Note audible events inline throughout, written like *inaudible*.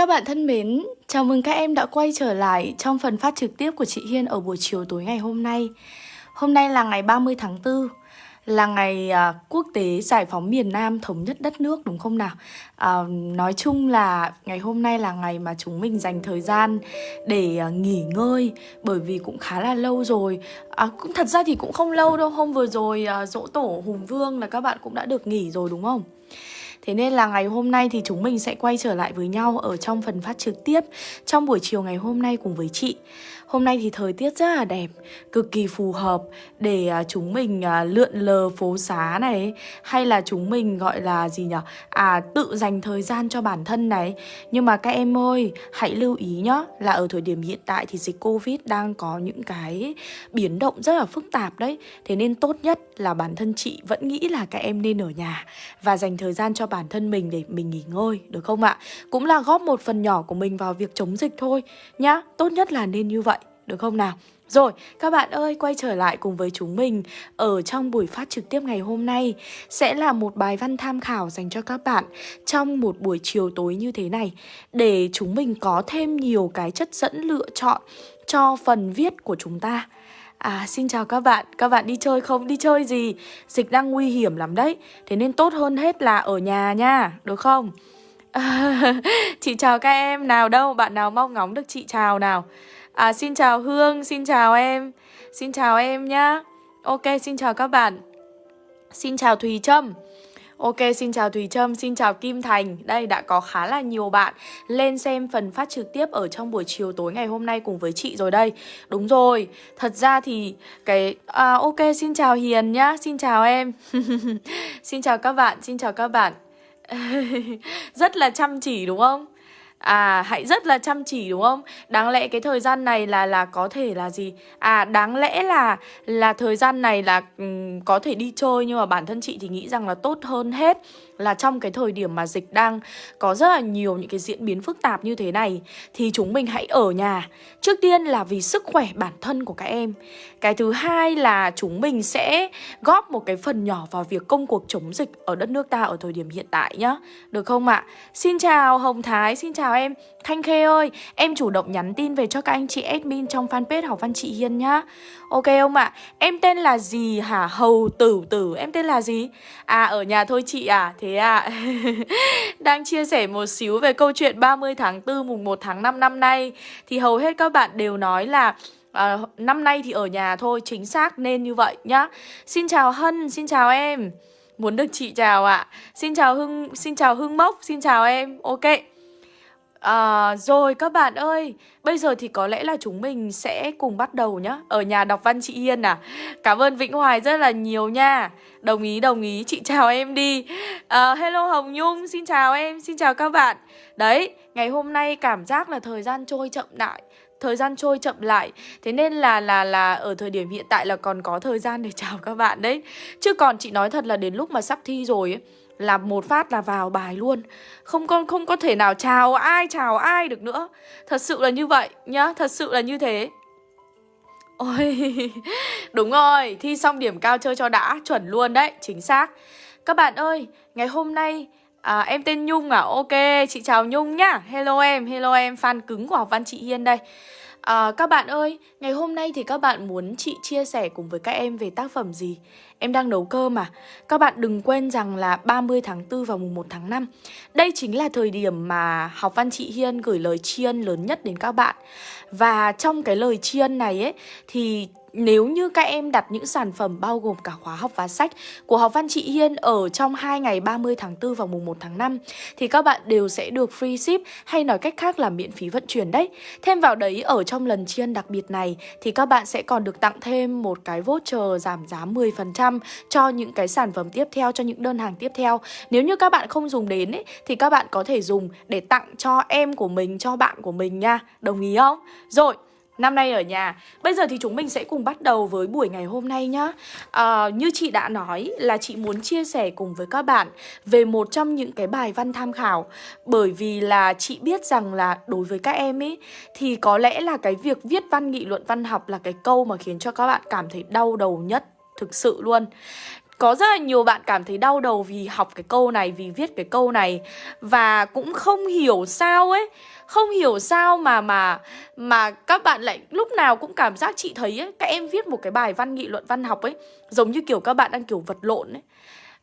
Các bạn thân mến, chào mừng các em đã quay trở lại trong phần phát trực tiếp của chị Hiên ở buổi chiều tối ngày hôm nay. Hôm nay là ngày 30 tháng 4, là ngày à, quốc tế giải phóng miền Nam thống nhất đất nước đúng không nào? À, nói chung là ngày hôm nay là ngày mà chúng mình dành thời gian để à, nghỉ ngơi bởi vì cũng khá là lâu rồi. À, cũng thật ra thì cũng không lâu đâu, hôm vừa rồi à, dỗ tổ Hùng Vương là các bạn cũng đã được nghỉ rồi đúng không? Thế nên là ngày hôm nay thì chúng mình sẽ quay trở lại với nhau ở trong phần phát trực tiếp, trong buổi chiều ngày hôm nay cùng với chị. Hôm nay thì thời tiết rất là đẹp, cực kỳ phù hợp để à, chúng mình à, lượn lờ phố xá này hay là chúng mình gọi là gì nhỉ? À tự dành thời gian cho bản thân này. Nhưng mà các em ơi, hãy lưu ý nhá là ở thời điểm hiện tại thì dịch Covid đang có những cái biến động rất là phức tạp đấy. Thế nên tốt nhất là bản thân chị vẫn nghĩ là các em nên ở nhà và dành thời gian cho bản thân mình để mình nghỉ ngơi được không ạ? Cũng là góp một phần nhỏ của mình vào việc chống dịch thôi nhá. Tốt nhất là nên như vậy được không nào? Rồi, các bạn ơi, quay trở lại cùng với chúng mình ở trong buổi phát trực tiếp ngày hôm nay sẽ là một bài văn tham khảo dành cho các bạn trong một buổi chiều tối như thế này để chúng mình có thêm nhiều cái chất dẫn lựa chọn cho phần viết của chúng ta. À, xin chào các bạn, các bạn đi chơi không? Đi chơi gì? Dịch đang nguy hiểm lắm đấy, thế nên tốt hơn hết là ở nhà nha, được không? *laughs* Chị chào các em, nào đâu, bạn nào mong ngóng được chị chào nào À xin chào Hương, xin chào em. Xin chào em nhá. Ok, xin chào các bạn. Xin chào Thùy Trâm. Ok, xin chào Thùy Trâm, xin chào Kim Thành. Đây, đã có khá là nhiều bạn lên xem phần phát trực tiếp ở trong buổi chiều tối ngày hôm nay cùng với chị rồi đây. Đúng rồi, thật ra thì cái... À, ok, xin chào Hiền nhá, xin chào em. *laughs* Xin chào các bạn, xin chào các bạn. *laughs* Rất là chăm chỉ đúng không? À hãy rất là chăm chỉ đúng không? Đáng lẽ cái thời gian này là là có thể là gì? À đáng lẽ là là thời gian này là um, có thể đi chơi nhưng mà bản thân chị thì nghĩ rằng là tốt hơn hết là trong cái thời điểm mà dịch đang có rất là nhiều những cái diễn biến phức tạp như thế này thì chúng mình hãy ở nhà. Trước tiên là vì sức khỏe bản thân của các em. Cái thứ hai là chúng mình sẽ góp một cái phần nhỏ vào việc công cuộc chống dịch ở đất nước ta ở thời điểm hiện tại nhá. Được không ạ? À? Xin chào Hồng Thái, xin chào em. Thanh Khê ơi, em chủ động nhắn tin về cho các anh chị admin trong fanpage học văn chị Hiên nhá. Ok không ạ? À? Em tên là gì hả? Hầu Tử Tử, em tên là gì? À ở nhà thôi chị à, thế à. *laughs* Đang chia sẻ một xíu về câu chuyện 30 tháng 4 mùng 1 tháng 5 năm nay thì hầu hết các bạn đều nói là à, năm nay thì ở nhà thôi, chính xác nên như vậy nhá. Xin chào Hân, xin chào em. Muốn được chị chào ạ. À. Xin chào Hưng, xin chào Hưng Mốc, xin chào em. Ok. À, rồi các bạn ơi, bây giờ thì có lẽ là chúng mình sẽ cùng bắt đầu nhá. Ở nhà đọc văn chị Yên à. Cảm ơn Vĩnh Hoài rất là nhiều nha. Đồng ý, đồng ý, chị chào em đi. À, Hello Hồng Nhung, xin chào em, xin chào các bạn. Đấy, ngày hôm nay cảm giác là thời gian trôi chậm lại thời gian trôi chậm lại. Thế nên là là là ở thời điểm hiện tại là còn có thời gian để *laughs* chào các bạn đấy. Chứ còn chị nói thật là đến lúc mà sắp thi rồi ấy là một phát là vào bài luôn. Không có không có thể nào chào ai chào ai được nữa. Thật sự là như vậy nhá thật sự là như thế. Ôi *laughs* đúng rồi thi xong điểm cao chơi cho đã chuẩn luôn đấy chính xác. Các bạn ơi ngày hôm nay À, em tên Nhung à? Ok, chị chào Nhung nhá. Hello em, hello em, fan cứng của học văn chị Hiên đây. À, Các bạn ơi, ngày hôm nay thì các bạn muốn chị chia sẻ cùng với các em về tác phẩm gì? Em đang nấu cơm mà Các bạn đừng quên rằng là 30 tháng 4 và mùng 1 tháng 5 Đây chính là thời điểm mà học văn chị Hiên gửi lời tri ân lớn nhất đến các bạn Và trong cái lời tri ân này ấy, Thì nếu như các em đặt những sản phẩm bao gồm cả khóa học và sách của học văn chị Hiên ở trong 2 ngày 30 tháng 4 và mùng 1 tháng 5 thì các bạn đều sẽ được free ship hay nói cách khác là miễn phí vận chuyển đấy. Thêm vào đấy, ở trong lần chiên đặc biệt này, thì các bạn sẽ còn được tặng thêm một cái voucher giảm giá 10% cho những cái sản phẩm tiếp theo cho những đơn hàng tiếp theo. Nếu như các bạn không dùng đến ấy thì các bạn có thể dùng để tặng cho em của mình, cho bạn của mình nha. Đồng ý không? Rồi, năm nay ở nhà Bây giờ thì chúng mình sẽ cùng bắt đầu với buổi ngày hôm nay nhá à, Như chị đã nói là chị muốn chia sẻ cùng với các bạn Về một trong những cái bài văn tham khảo Bởi vì là chị biết rằng là đối với các em ấy Thì có lẽ là cái việc viết văn nghị luận văn học là cái câu mà khiến cho các bạn cảm thấy đau đầu nhất Thực sự luôn. Có rất là nhiều bạn cảm thấy đau đầu vì học cái câu này, vì viết cái câu này. Và cũng không hiểu sao ấy Không hiểu sao mà mà mà các bạn lại lúc nào cũng cảm giác chị thấy ấy Các em viết một cái bài văn nghị luận văn học ấy Giống như kiểu các bạn đang kiểu vật lộn ấy.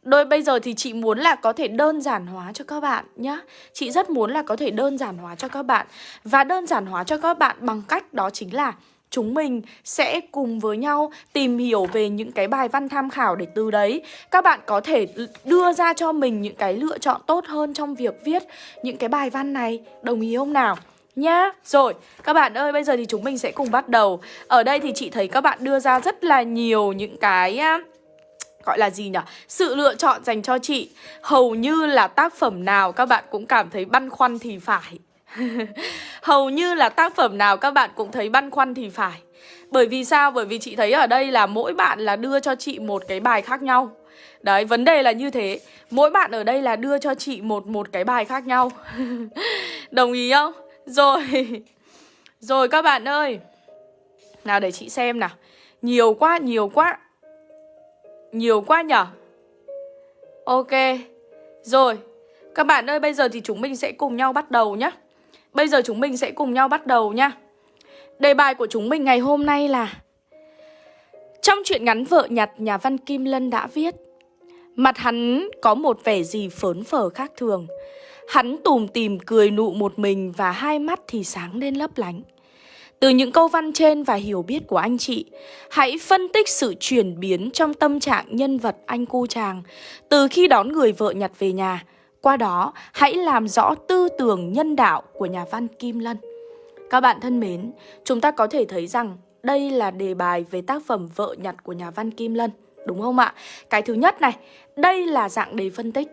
Đôi bây giờ thì chị muốn là có thể đơn giản hóa cho các bạn nhá. Chị rất muốn là có thể đơn giản hóa cho các bạn. Và đơn giản hóa cho các bạn bằng cách đó chính là chúng mình sẽ cùng với nhau tìm hiểu về những cái bài văn tham khảo để từ đấy các bạn có thể đưa ra cho mình những cái lựa chọn tốt hơn trong việc viết những cái bài văn này. Đồng ý không nào? Nhá, rồi các bạn ơi bây giờ thì chúng mình sẽ cùng bắt đầu Ở đây thì chị thấy các bạn đưa ra rất là nhiều những cái gọi là gì nhỉ? Sự lựa chọn dành cho chị Hầu như là tác phẩm nào các bạn cũng cảm thấy băn khoăn thì phải *laughs* Hầu như là tác phẩm nào các bạn cũng thấy băn khoăn thì phải. Bởi vì sao? Bởi vì chị thấy ở đây là mỗi bạn là đưa cho chị một cái bài khác nhau. Đấy, vấn đề là như thế. Mỗi bạn ở đây là đưa cho chị một một cái bài khác nhau. *laughs* Đồng ý không? Rồi. *laughs* Rồi các bạn ơi. Nào để chị xem nào. Nhiều quá, nhiều quá. Nhiều quá nhở? Ok. Rồi. Các bạn ơi, bây giờ thì chúng mình sẽ cùng nhau bắt đầu nhé Bây giờ chúng mình sẽ cùng nhau bắt đầu nha. Đề bài của chúng mình ngày hôm nay là Trong chuyện ngắn vợ nhặt nhà văn Kim Lân đã viết Mặt hắn có một vẻ gì phớn phở khác thường. Hắn tùm tìm cười nụ một mình và hai mắt thì sáng lên lấp lánh. Từ những câu văn trên và hiểu biết của anh chị, hãy phân tích sự chuyển biến trong tâm trạng nhân vật anh cu chàng. Từ khi đón người vợ nhặt về nhà qua đó, hãy làm rõ tư tưởng nhân đạo của nhà văn Kim Lân. Các bạn thân mến, chúng ta có thể thấy rằng đây là đề bài về tác phẩm Vợ nhặt của nhà văn Kim Lân, đúng không ạ? Cái thứ nhất này, đây là dạng đề phân tích.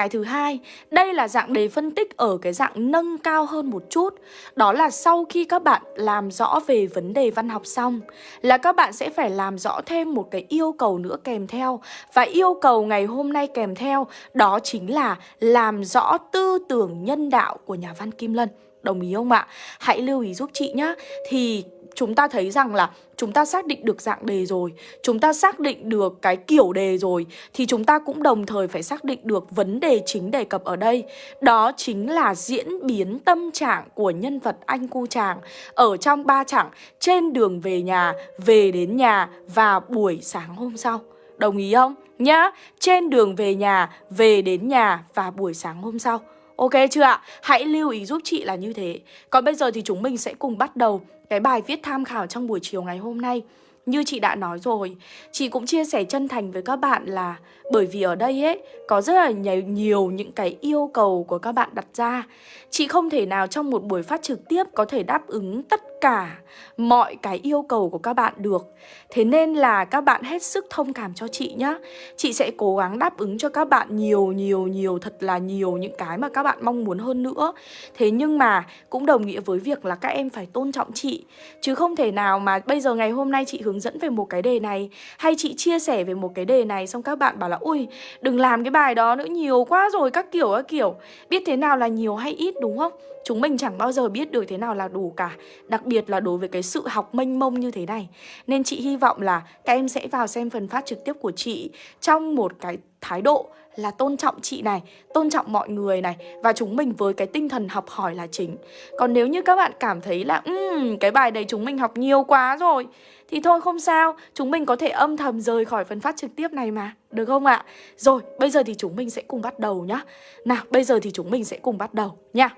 Cái thứ hai, đây là dạng đề phân tích ở cái dạng nâng cao hơn một chút. Đó là sau khi các bạn làm rõ về vấn đề văn học xong Là các bạn sẽ phải làm rõ thêm một cái yêu cầu nữa kèm theo. Và yêu cầu ngày hôm nay kèm theo Đó chính là làm rõ tư tưởng nhân đạo của nhà văn Kim Lân. Đồng ý không ạ? Hãy lưu ý giúp chị nhé Thì chúng ta thấy rằng là chúng ta xác định được dạng đề rồi Chúng ta xác định được cái kiểu đề rồi Thì chúng ta cũng đồng thời phải xác định được vấn đề chính đề cập ở đây. Đó chính là diễn biến tâm trạng của nhân vật anh cu chàng Ở trong ba chặng trên đường về nhà, về đến nhà và buổi sáng hôm sau. Đồng ý không? Nhá, trên đường về nhà, về đến nhà và buổi sáng hôm sau. Ok chưa ạ? Hãy lưu ý giúp chị là như thế Còn bây giờ thì chúng mình sẽ cùng bắt đầu cái bài viết tham khảo trong buổi chiều ngày hôm nay như chị đã nói rồi, chị cũng chia sẻ chân thành với các bạn là bởi vì ở đây ấy có rất là nhiều, nhiều những cái yêu cầu của các bạn đặt ra. Chị không thể nào trong một buổi phát trực tiếp có thể đáp ứng tất cả mọi cái yêu cầu của các bạn được. Thế nên là các bạn hết sức thông cảm cho chị nhá. Chị sẽ cố gắng đáp ứng cho các bạn nhiều nhiều nhiều, thật là nhiều những cái mà các bạn mong muốn hơn nữa. Thế nhưng mà cũng đồng nghĩa với việc là các em phải tôn trọng chị. Chứ không thể nào mà bây giờ ngày hôm nay chị hướng dẫn về một cái đề này, hay chị chia sẻ về một cái đề này, xong các bạn bảo là ui đừng làm cái bài đó nữa, nhiều quá rồi, các kiểu các kiểu. Biết thế nào là nhiều hay ít, đúng không? Chúng mình chẳng bao giờ biết được thế nào là đủ cả Đặc biệt là đối với cái sự học mênh mông như thế này. Nên chị hy vọng là các em sẽ vào xem phần phát trực tiếp của chị Trong một cái thái độ là tôn trọng chị này, tôn trọng mọi người này Và chúng mình với cái tinh thần học hỏi là chính. Còn nếu như các bạn cảm thấy là um, cái bài đấy chúng mình học nhiều quá rồi. Thì thôi không sao, chúng mình có thể âm thầm rời khỏi phần phát trực tiếp này mà. Được không ạ? Rồi, bây giờ thì chúng mình sẽ cùng bắt đầu nhá. Nào, bây giờ thì chúng mình sẽ cùng bắt đầu nha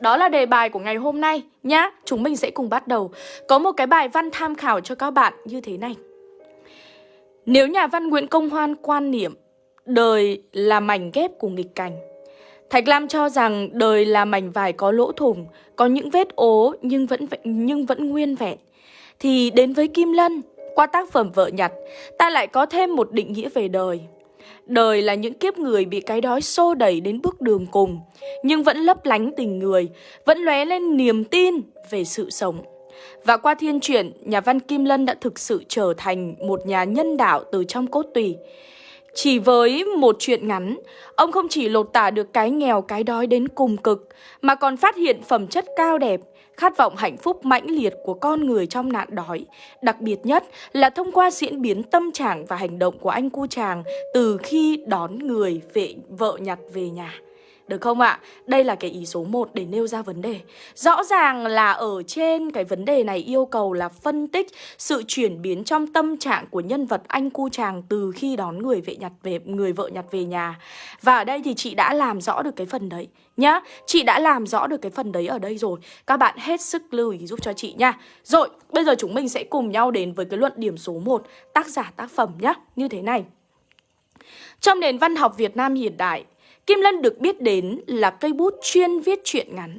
đó là đề bài của ngày hôm nay nhá. Chúng mình sẽ cùng bắt đầu. Có một cái bài văn tham khảo cho các bạn như thế này. Nếu nhà văn Nguyễn Công Hoan quan niệm đời là mảnh ghép của nghịch cảnh, Thạch Lam cho rằng đời là mảnh vải có lỗ thủng, có những vết ố nhưng vẫn nhưng vẫn nguyên vẹn. Thì đến với Kim Lân, qua tác phẩm Vợ Nhặt, ta lại có thêm một định nghĩa về đời. Đời là những kiếp người bị cái đói xô đẩy đến bước đường cùng, nhưng vẫn lấp lánh tình người, vẫn lóe lên niềm tin về sự sống. Và qua thiên truyện, nhà văn Kim Lân đã thực sự trở thành một nhà nhân đạo từ trong cốt tùy. Chỉ với một chuyện ngắn, ông không chỉ lột tả được cái nghèo cái đói đến cùng cực, mà còn phát hiện phẩm chất cao đẹp, khát vọng hạnh phúc mãnh liệt của con người trong nạn đói. Đặc biệt nhất là thông qua diễn biến tâm trạng và hành động của anh cu chàng từ khi đón người vệ vợ nhặt về nhà. Được không ạ? Đây là cái ý số 1 để nêu ra vấn đề. Rõ ràng là ở trên cái vấn đề này yêu cầu là phân tích sự chuyển biến trong tâm trạng của nhân vật anh cu chàng từ khi đón người vệ nhặt về người vợ nhặt về nhà. Và ở đây thì chị đã làm rõ được cái phần đấy nhá. Chị đã làm rõ được cái phần đấy ở đây rồi. Các bạn hết sức lưu ý giúp cho chị nha. Rồi, bây giờ chúng mình sẽ cùng nhau đến với cái luận điểm số 1, tác giả tác phẩm nhá, như thế này. Trong nền văn học Việt Nam hiện đại, Kim Lân được biết đến là cây bút chuyên viết truyện ngắn.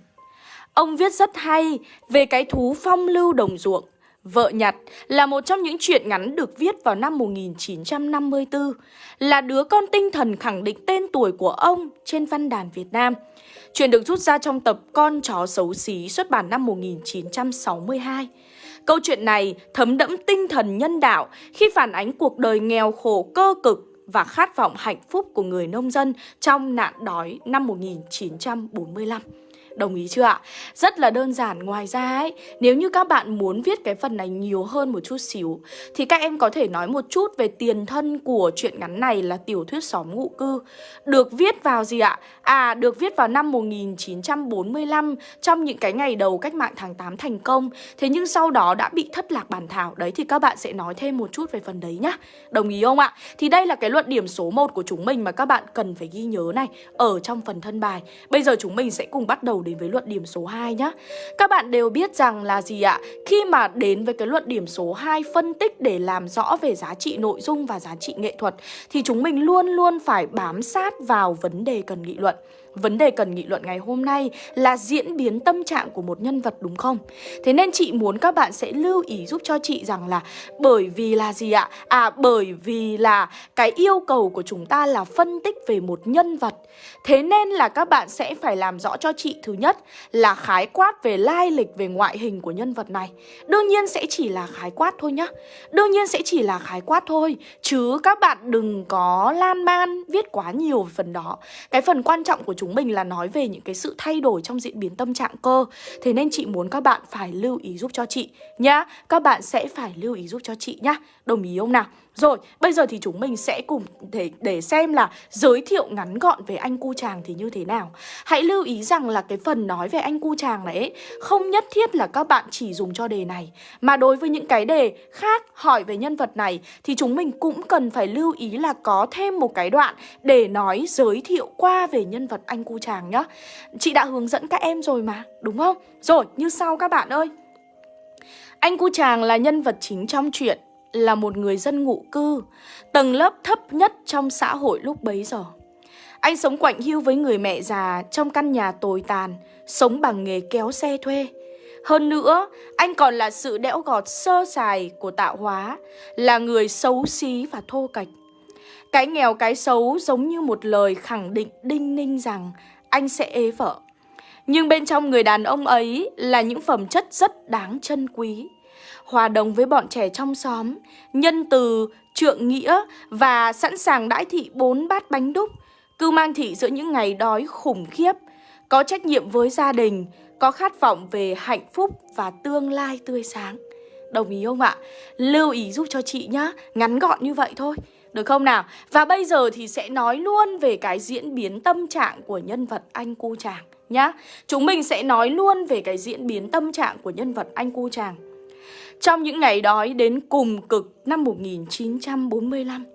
Ông viết rất hay về cái thú phong lưu đồng ruộng. Vợ nhặt là một trong những truyện ngắn được viết vào năm 1954, là đứa con tinh thần khẳng định tên tuổi của ông trên văn đàn Việt Nam. Chuyện được rút ra trong tập Con chó xấu xí xuất bản năm 1962. Câu chuyện này thấm đẫm tinh thần nhân đạo khi phản ánh cuộc đời nghèo khổ cơ cực và khát vọng hạnh phúc của người nông dân trong nạn đói năm 1945. Đồng ý chưa ạ? Rất là đơn giản Ngoài ra ấy, nếu như các bạn muốn viết cái phần này nhiều hơn một chút xíu Thì các em có thể nói một chút về tiền thân của truyện ngắn này là tiểu thuyết xóm ngụ cư Được viết vào gì ạ? À, được viết vào năm 1945 Trong những cái ngày đầu cách mạng tháng 8 thành công Thế nhưng sau đó đã bị thất lạc bản thảo Đấy thì các bạn sẽ nói thêm một chút về phần đấy nhá Đồng ý không ạ? Thì đây là cái luận điểm số 1 của chúng mình mà các bạn cần phải ghi nhớ này Ở trong phần thân bài Bây giờ chúng mình sẽ cùng bắt đầu đầu đến với luận điểm số 2 nhá Các bạn đều biết rằng là gì ạ? Khi mà đến với cái luận điểm số 2 phân tích để làm rõ về giá trị nội dung và giá trị nghệ thuật, Thì chúng mình luôn luôn phải bám sát vào vấn đề cần nghị luận Vấn đề cần nghị luận ngày hôm nay là diễn biến tâm trạng của một nhân vật đúng không? Thế nên chị muốn các bạn sẽ lưu ý giúp cho chị rằng là bởi vì là gì ạ? À bởi vì là cái yêu cầu của chúng ta là phân tích về một nhân vật Thế nên là các bạn sẽ phải làm rõ cho chị thứ nhất là khái quát về lai lịch về ngoại hình của nhân vật này Đương nhiên sẽ chỉ là khái quát thôi nhá Đương nhiên sẽ chỉ là khái quát thôi, Chứ các bạn đừng có lan man viết quá nhiều về phần đó Cái phần quan trọng của chúng mình là nói về những cái sự thay đổi trong diễn biến tâm trạng cơ. Thế nên chị muốn các bạn phải lưu ý giúp cho chị nhá. Các bạn sẽ phải lưu ý giúp cho chị nhá. Đồng ý không nào? Rồi, bây giờ thì chúng mình sẽ cùng để, để xem là giới thiệu ngắn gọn về anh cu chàng thì như thế nào Hãy lưu ý rằng là cái phần nói về anh cu chàng này ấy, không nhất thiết là các bạn chỉ dùng cho đề này Mà đối với những cái đề khác hỏi về nhân vật này thì chúng mình cũng cần phải lưu ý là có thêm một cái đoạn để nói giới thiệu qua về nhân vật anh cu chàng nhá Chị đã hướng dẫn các em rồi mà, đúng không? Rồi, như sau các bạn ơi Anh cu chàng là nhân vật chính trong truyện là một người dân ngụ cư, tầng lớp thấp nhất trong xã hội lúc bấy giờ. Anh sống quạnh hiu với người mẹ già trong căn nhà tồi tàn, sống bằng nghề kéo xe thuê. Hơn nữa, anh còn là sự đẽo gọt sơ sài của tạo hóa, là người xấu xí và thô kệch. Cái nghèo cái xấu giống như một lời khẳng định đinh ninh rằng anh sẽ ế vợ. Nhưng bên trong người đàn ông ấy là những phẩm chất rất đáng trân quý hòa đồng với bọn trẻ trong xóm, nhân từ, trượng nghĩa và sẵn sàng đãi thị bốn bát bánh đúc, cư mang thị giữa những ngày đói khủng khiếp, có trách nhiệm với gia đình, có khát vọng về hạnh phúc và tương lai tươi sáng. Đồng ý không ạ? Lưu ý giúp cho chị nhá, ngắn gọn như vậy thôi. Được không nào? Và bây giờ thì sẽ nói luôn về cái diễn biến tâm trạng của nhân vật anh cu chàng nhá. Chúng mình sẽ nói luôn về cái diễn biến tâm trạng của nhân vật anh cu chàng. Trong những ngày đói đến cùng cực năm 1945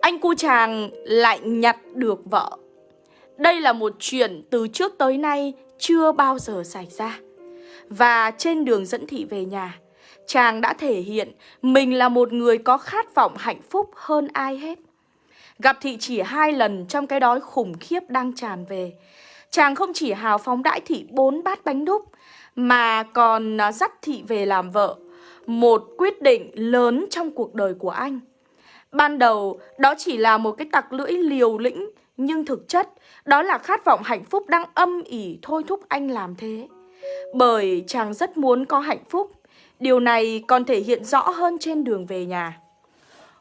Anh cu chàng lại nhặt được vợ. Đây là một chuyện từ trước tới nay chưa bao giờ xảy ra. Và trên đường dẫn thị về nhà, Chàng đã thể hiện mình là một người có khát vọng hạnh phúc hơn ai hết. Gặp thị chỉ hai lần trong cái đói khủng khiếp đang tràn về, Chàng không chỉ hào phóng đãi thị bốn bát bánh đúc mà còn à, dắt thị về làm vợ một quyết định lớn trong cuộc đời của anh. Ban đầu, đó chỉ là một cái tặc lưỡi liều lĩnh, nhưng thực chất, đó là khát vọng hạnh phúc đang âm ỉ thôi thúc anh làm thế. Bởi chàng rất muốn có hạnh phúc, điều này còn thể hiện rõ hơn trên đường về nhà.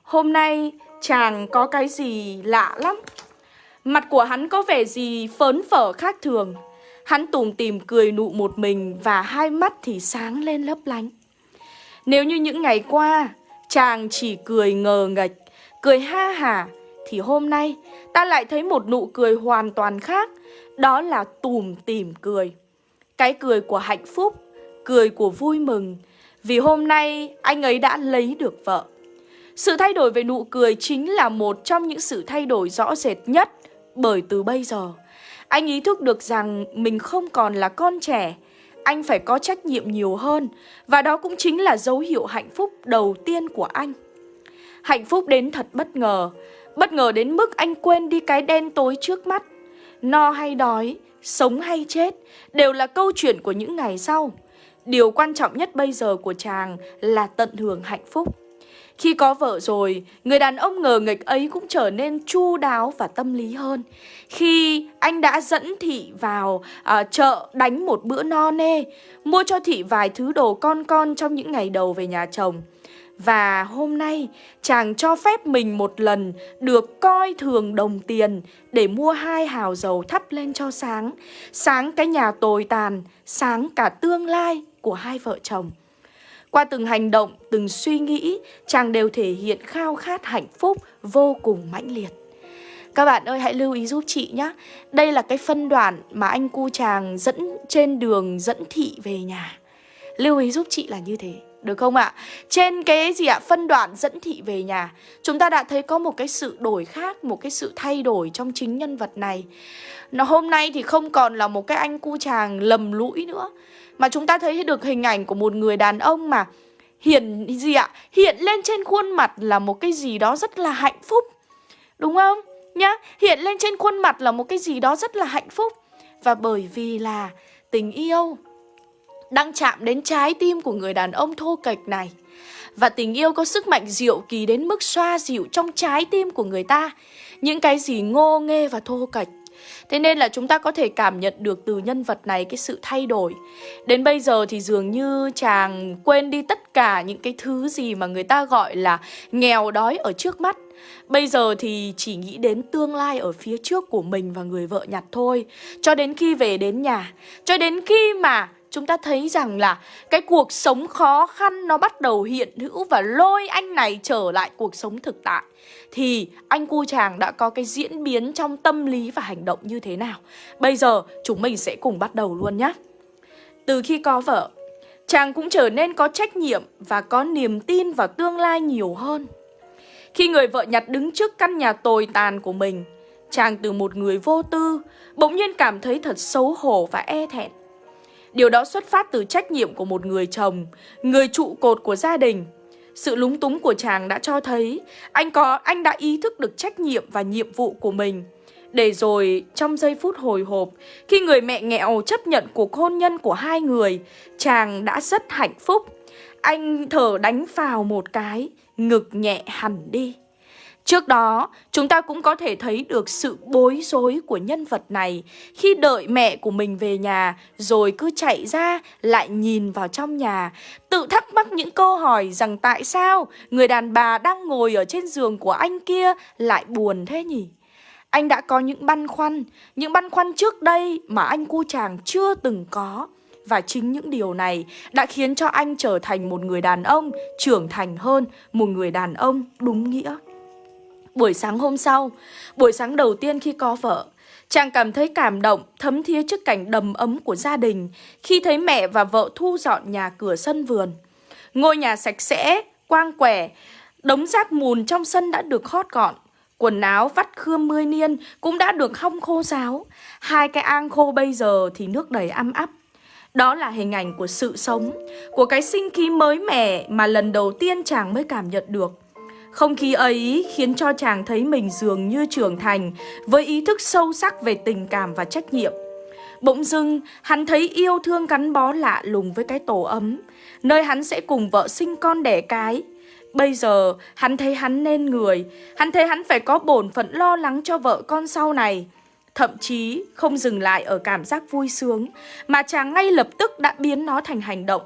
hôm nay chàng có cái gì lạ lắm. Mặt của hắn có vẻ gì phớn phở khác thường. Hắn tùm tìm cười nụ một mình và hai mắt thì sáng lên lấp lánh. Nếu như những ngày qua, chàng chỉ cười ngờ ngạch, cười ha hả, thì hôm nay ta lại thấy một nụ cười hoàn toàn khác, đó là tùm tìm cười. Cái cười của hạnh phúc, cười của vui mừng, vì hôm nay anh ấy đã lấy được vợ. Sự thay đổi về nụ cười chính là một trong những sự thay đổi rõ rệt nhất bởi từ bây giờ anh ý thức được rằng mình không còn là con trẻ, anh phải có trách nhiệm nhiều hơn và đó cũng chính là dấu hiệu hạnh phúc đầu tiên của anh. Hạnh phúc đến thật bất ngờ, bất ngờ đến mức anh quên đi cái đen tối trước mắt. No hay đói, sống hay chết đều là câu chuyện của những ngày sau. Điều quan trọng nhất bây giờ của chàng là tận hưởng hạnh phúc. Khi có vợ rồi, người đàn ông ngờ nghịch ấy cũng trở nên chu đáo và tâm lý hơn. Khi anh đã dẫn Thị vào à, chợ đánh một bữa no nê, mua cho Thị vài thứ đồ con con trong những ngày đầu về nhà chồng. Và hôm nay chàng cho phép mình một lần được coi thường đồng tiền để mua hai hào dầu thắp lên cho sáng. Sáng cái nhà tồi tàn, sáng cả tương lai của hai vợ chồng. Qua từng hành động, từng suy nghĩ, chàng đều thể hiện khao khát hạnh phúc vô cùng mãnh liệt. Các bạn ơi hãy lưu ý giúp chị nhé Đây là cái phân đoạn mà anh cu chàng dẫn trên đường dẫn thị về nhà Lưu ý giúp chị là như thế được không ạ? Trên cái gì ạ? Phân đoạn dẫn thị về nhà Chúng ta đã thấy có một cái sự đổi khác Một cái sự thay đổi trong chính nhân vật này Nó hôm nay thì không còn là một cái anh cu chàng lầm lũi nữa mà chúng ta thấy được hình ảnh của một người đàn ông mà Hiện gì ạ? Hiện lên trên khuôn mặt là một cái gì đó rất là hạnh phúc Đúng không? Nhá, hiện lên trên khuôn mặt là một cái gì đó rất là hạnh phúc Và bởi vì là tình yêu đang chạm đến trái tim của người đàn ông thô kệch này. Và tình yêu có sức mạnh diệu kỳ đến mức xoa dịu trong trái tim của người ta những cái gì ngô nghê và thô kệch. Thế nên là chúng ta có thể cảm nhận được từ nhân vật này cái sự thay đổi. Đến bây giờ thì dường như chàng quên đi tất cả những cái thứ gì mà người ta gọi là nghèo đói ở trước mắt. Bây giờ thì chỉ nghĩ đến tương lai ở phía trước của mình và người vợ nhặt thôi. Cho đến khi về đến nhà, cho đến khi mà chúng ta thấy rằng là cái cuộc sống khó khăn nó bắt đầu hiện hữu và lôi anh này trở lại cuộc sống thực tại thì anh cu chàng đã có cái diễn biến trong tâm lý và hành động như thế nào. Bây giờ chúng mình sẽ cùng bắt đầu luôn nhé. Từ khi có vợ, chàng cũng trở nên có trách nhiệm và có niềm tin vào tương lai nhiều hơn. Khi người vợ nhặt đứng trước căn nhà tồi tàn của mình, chàng từ một người vô tư, bỗng nhiên cảm thấy thật xấu hổ và e thẹn. Điều đó xuất phát từ trách nhiệm của một người chồng, người trụ cột của gia đình. Sự lúng túng của chàng đã cho thấy anh có anh đã ý thức được trách nhiệm và nhiệm vụ của mình. Để rồi trong giây phút hồi hộp, khi người mẹ nghèo chấp nhận cuộc hôn nhân của hai người, chàng đã rất hạnh phúc. Anh thở đánh vào một cái, ngực nhẹ hẳn đi. Trước đó, chúng ta cũng có thể thấy được sự bối rối của nhân vật này khi đợi mẹ của mình về nhà rồi cứ chạy ra lại nhìn vào trong nhà, tự thắc mắc những câu hỏi rằng tại sao người đàn bà đang ngồi ở trên giường của anh kia lại buồn thế nhỉ? Anh đã có những băn khoăn, những băn khoăn trước đây mà anh cu chàng chưa từng có. Và chính những điều này đã khiến cho anh trở thành một người đàn ông trưởng thành hơn, một người đàn ông đúng nghĩa. Buổi sáng hôm sau, buổi sáng đầu tiên khi có vợ, chàng cảm thấy cảm động, thấm thía trước cảnh đầm ấm của gia đình khi thấy mẹ và vợ thu dọn nhà cửa sân vườn. Ngôi nhà sạch sẽ, quang quẻ, đống rác mùn trong sân đã được hót gọn. Quần áo vắt khươm mươi niên cũng đã được hong khô ráo. Hai cái ang khô bây giờ thì nước đầy âm áp. Đó là hình ảnh của sự sống, của cái sinh khí mới mẻ mà lần đầu tiên chàng mới cảm nhận được. Không khí ấy khiến cho chàng thấy mình dường như trưởng thành với ý thức sâu sắc về tình cảm và trách nhiệm. Bỗng dưng, hắn thấy yêu thương gắn bó lạ lùng với cái tổ ấm, nơi hắn sẽ cùng vợ sinh con đẻ cái. Bây giờ, hắn thấy hắn nên người, hắn thấy hắn phải có bổn phận lo lắng cho vợ con sau này. Thậm chí không dừng lại ở cảm giác vui sướng, mà chàng ngay lập tức đã biến nó thành hành động.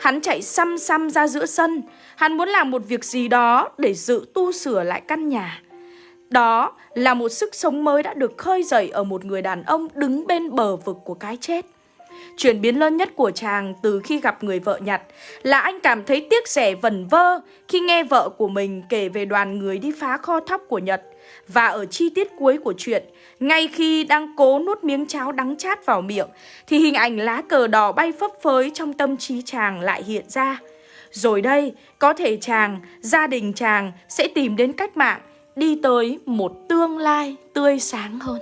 Hắn chạy xăm xăm ra giữa sân Hắn muốn làm một việc gì đó để dự tu sửa lại căn nhà Đó là một sức sống mới đã được khơi dậy ở một người đàn ông đứng bên bờ vực của cái chết Chuyển biến lớn nhất của chàng từ khi gặp người vợ nhật là anh cảm thấy tiếc rẻ vẩn vơ khi nghe vợ của mình kể về đoàn người đi phá kho thóc của Nhật. Và ở chi tiết cuối của chuyện, ngay khi đang cố nuốt miếng cháo đắng chát vào miệng, thì hình ảnh lá cờ đỏ bay phấp phới trong tâm trí chàng lại hiện ra. Rồi đây, có thể chàng, gia đình chàng sẽ tìm đến cách mạng, đi tới một tương lai tươi sáng hơn.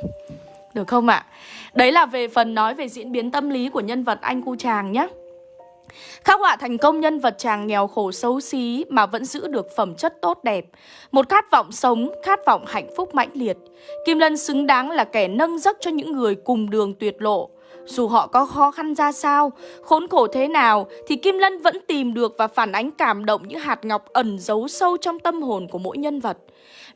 Được không ạ? Đấy là về phần nói về diễn biến tâm lý của nhân vật anh cu chàng nhé. Khắc họa thành công nhân vật chàng nghèo khổ xấu xí mà vẫn giữ được phẩm chất tốt đẹp. Một khát vọng sống, khát vọng hạnh phúc mãnh liệt. Kim Lân xứng đáng là kẻ nâng giấc cho những người cùng đường tuyệt lộ. Dù họ có khó khăn ra sao, khốn khổ thế nào thì Kim Lân vẫn tìm được và phản ánh cảm động những hạt ngọc ẩn giấu sâu trong tâm hồn của mỗi nhân vật.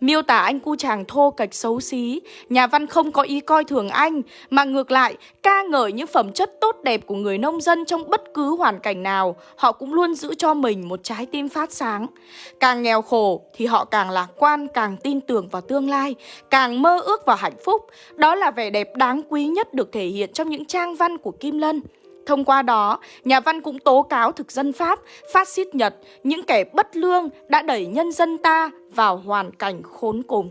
Miêu tả anh cu chàng thô kệch xấu xí, nhà văn không có ý coi thường anh, mà ngược lại ca ngợi những phẩm chất tốt đẹp của người nông dân trong bất cứ hoàn cảnh nào, họ cũng luôn giữ cho mình một trái tim phát sáng. Càng nghèo khổ thì họ càng lạc quan, càng tin tưởng vào tương lai, càng mơ ước vào hạnh phúc. Đó là vẻ đẹp đáng quý nhất được thể hiện trong những trang văn của Kim Lân. Thông qua đó, nhà văn cũng tố cáo thực dân Pháp, phát xít Nhật, những kẻ bất lương đã đẩy nhân dân ta vào hoàn cảnh khốn cùng.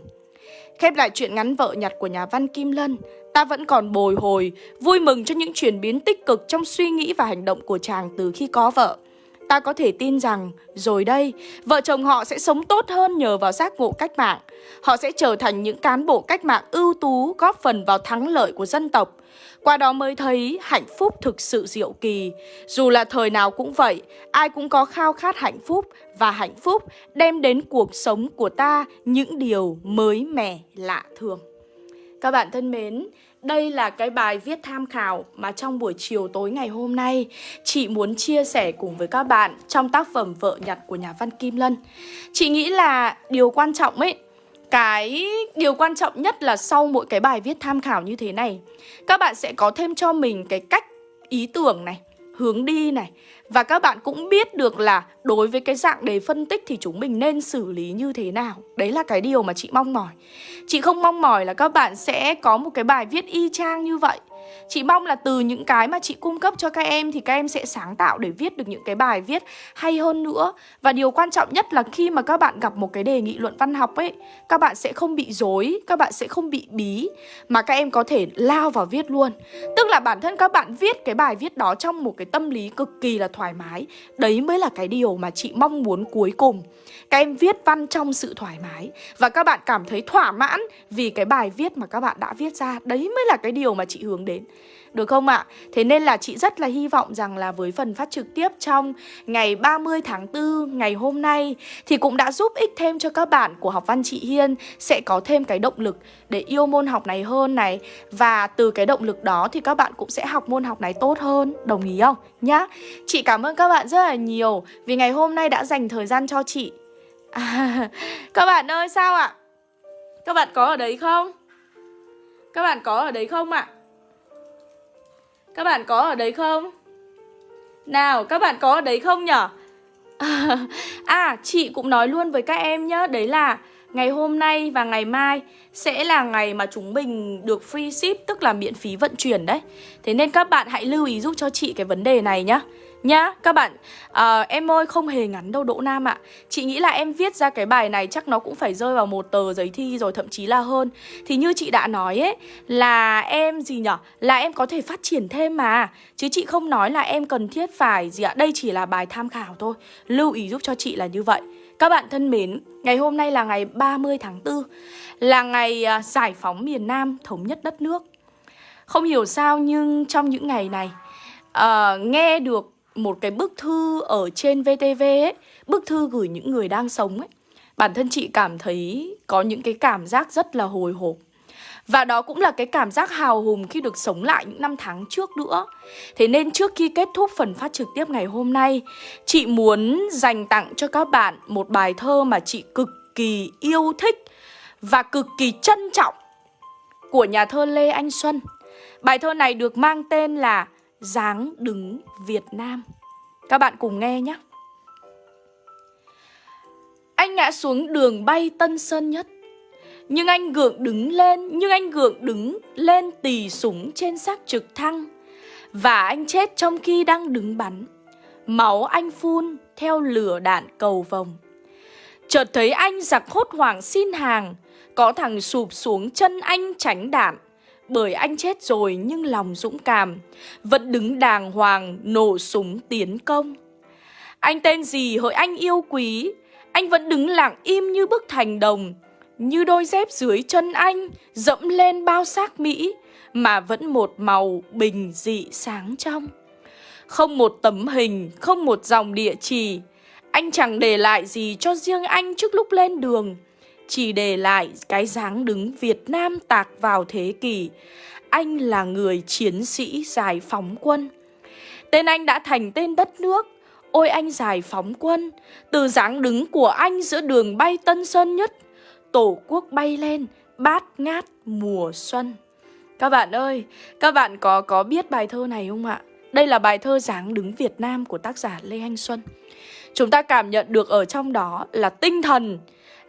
Khép lại chuyện ngắn vợ nhặt của nhà văn Kim Lân, ta vẫn còn bồi hồi, vui mừng cho những chuyển biến tích cực trong suy nghĩ và hành động của chàng từ khi có vợ. Ta có thể tin rằng, rồi đây, vợ chồng họ sẽ sống tốt hơn nhờ vào giác ngộ cách mạng. Họ sẽ trở thành những cán bộ cách mạng ưu tú góp phần vào thắng lợi của dân tộc. Qua đó mới thấy hạnh phúc thực sự diệu kỳ. Dù là thời nào cũng vậy, ai cũng có khao khát hạnh phúc và hạnh phúc đem đến cuộc sống của ta những điều mới mẻ lạ thường. Các bạn thân mến, đây là cái bài viết tham khảo mà trong buổi chiều tối ngày hôm nay chị muốn chia sẻ cùng với các bạn trong tác phẩm Vợ nhặt của nhà văn Kim Lân. Chị nghĩ là điều quan trọng ấy cái điều quan trọng nhất là sau mỗi cái bài viết tham khảo như thế này Các bạn sẽ có thêm cho mình cái cách ý tưởng này, hướng đi này. Và các bạn cũng biết được là đối với cái dạng đề phân tích thì chúng mình nên xử lý như thế nào. Đấy là cái điều mà chị mong mỏi. Chị không mong mỏi là các bạn sẽ có một cái bài viết y chang như vậy. Chị mong là từ những cái mà chị cung cấp cho các em thì các em sẽ sáng tạo để viết được những cái bài viết hay hơn nữa. Và điều quan trọng nhất là khi mà các bạn gặp một cái đề nghị luận văn học ấy, các bạn sẽ không bị dối, các bạn sẽ không bị bí mà các em có thể lao vào viết luôn. Tức là bản thân các bạn viết cái bài viết đó trong một cái tâm lý cực kỳ là thoải mái. Đấy mới là cái điều mà chị mong muốn cuối cùng. Các em viết văn trong sự thoải mái và các bạn cảm thấy thỏa mãn vì cái bài viết mà các bạn đã viết ra. Đấy mới là cái điều mà chị hướng đến. Được không ạ? Thế nên là chị rất là hy vọng rằng là với phần phát trực tiếp trong ngày 30 tháng 4 ngày hôm nay thì cũng đã giúp ích thêm cho các bạn của học văn chị Hiên sẽ có thêm cái động lực để yêu môn học này hơn này và từ cái động lực đó thì các bạn cũng sẽ học môn học này tốt hơn, đồng ý không? Nhá. Chị cảm ơn các bạn rất là nhiều vì ngày hôm nay đã dành thời gian cho chị. À, *laughs* các bạn ơi sao ạ? Các bạn có ở đấy không? Các bạn có ở đấy không ạ? Các bạn có ở đấy không? Nào, các bạn có ở đấy không nhở? *laughs* À, chị cũng nói luôn với các em nhá Đấy là ngày hôm nay và ngày mai sẽ là ngày mà chúng mình được free ship Tức là miễn phí vận chuyển đấy Thế nên các bạn hãy lưu ý giúp cho chị cái vấn đề này nhá Nhá, các bạn, à, em ơi không hề ngắn đâu Đỗ Nam ạ. Chị nghĩ là em viết ra cái bài này chắc nó cũng phải rơi vào một tờ giấy thi rồi thậm chí là hơn. Thì như chị đã nói ấy, là em gì nhở? Là em có thể phát triển thêm mà. Chứ chị không nói là em cần thiết phải gì ạ? Đây chỉ là bài tham khảo thôi. Lưu ý giúp cho chị là như vậy. Các bạn thân mến, ngày hôm nay là ngày 30 tháng 4 Là ngày à, giải phóng miền Nam thống nhất đất nước. Không hiểu sao nhưng trong những ngày này uh, Nghe được một cái bức thư ở trên VTV ấy, Bức thư gửi những người đang sống ấy. Bản thân chị cảm thấy có những cái cảm giác rất là hồi hộp. Và đó cũng là cái cảm giác hào hùng khi được sống lại những năm tháng trước nữa. Thế nên trước khi kết thúc phần phát trực tiếp ngày hôm nay, Chị muốn dành tặng cho các bạn một bài thơ mà chị cực kỳ yêu thích Và cực kỳ trân trọng Của nhà thơ Lê Anh Xuân. Bài thơ này được mang tên là Dáng đứng Việt Nam. Các bạn cùng nghe nhé. Anh ngã xuống đường bay Tân Sơn Nhất. Nhưng anh gượng đứng lên, Nhưng anh gượng đứng lên tì súng trên xác trực thăng. Và anh chết trong khi đang đứng bắn. Máu anh phun theo lửa đạn cầu vòng Chợt thấy anh giặc hốt hoảng xin hàng. Có thằng sụp xuống chân anh tránh đạn. Bởi anh chết rồi nhưng lòng dũng cảm. Vẫn đứng đàng hoàng nổ súng tiến công. Anh tên gì hỡi anh yêu quý? Anh vẫn đứng lặng im như bức thành đồng. Như đôi dép dưới chân anh Dẫm lên bao xác Mỹ Mà vẫn một màu bình dị sáng trong. Không một tấm hình, không một dòng địa chỉ. Anh chẳng để lại gì cho riêng anh trước lúc lên đường. Chỉ để lại cái dáng đứng Việt Nam tạc vào thế kỷ. Anh là người chiến sĩ giải phóng quân. Tên anh đã thành tên đất nước. Ôi anh giải phóng quân. Từ dáng đứng của anh giữa đường bay Tân Sơn Nhất Tổ quốc bay lên bát ngát mùa xuân. Các bạn ơi, các bạn có có biết bài thơ này không ạ? Đây là bài thơ dáng đứng Việt Nam của tác giả Lê Anh Xuân. Chúng ta cảm nhận được ở trong đó là tinh thần,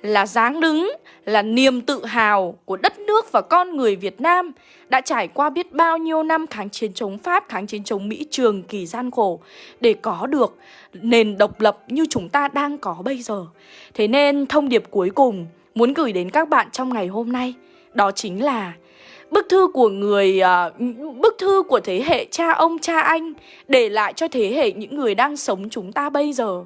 là dáng đứng, là niềm tự hào của đất nước và con người Việt Nam đã trải qua biết bao nhiêu năm kháng chiến chống Pháp, kháng chiến chống Mỹ trường kỳ gian khổ để có được nền độc lập như chúng ta đang có bây giờ. Thế nên thông điệp cuối cùng muốn gửi đến các bạn trong ngày hôm nay đó chính là bức thư của người uh, bức thư của thế hệ cha ông cha anh để lại cho thế hệ những người đang sống chúng ta bây giờ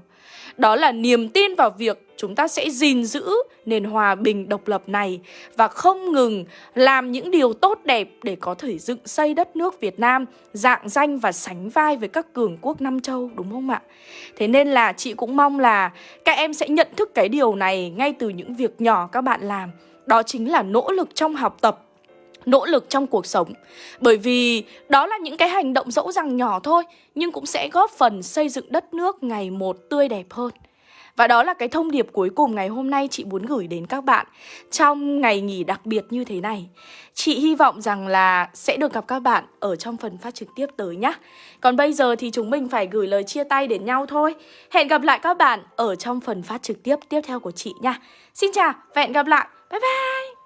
đó là niềm tin vào việc chúng ta sẽ gìn giữ nền hòa bình độc lập này và không ngừng làm những điều tốt đẹp để có thể dựng xây đất nước Việt Nam dạng danh và sánh vai với các cường quốc Nam Châu, đúng không ạ? Thế nên là chị cũng mong là các em sẽ nhận thức cái điều này ngay từ những việc nhỏ các bạn làm. Đó chính là nỗ lực trong học tập nỗ lực trong cuộc sống Bởi vì đó là những cái hành động dẫu rằng nhỏ thôi, Nhưng cũng sẽ góp phần xây dựng đất nước ngày một tươi đẹp hơn và đó là cái thông điệp cuối cùng ngày hôm nay chị muốn gửi đến các bạn trong ngày nghỉ đặc biệt như thế này. Chị hy vọng rằng là sẽ được gặp các bạn ở trong phần phát trực tiếp tới nhé. Còn bây giờ thì chúng mình phải gửi lời chia tay đến nhau thôi. Hẹn gặp lại các bạn ở trong phần phát trực tiếp tiếp theo của chị nha. Xin chào và hẹn gặp lại. Bye bye!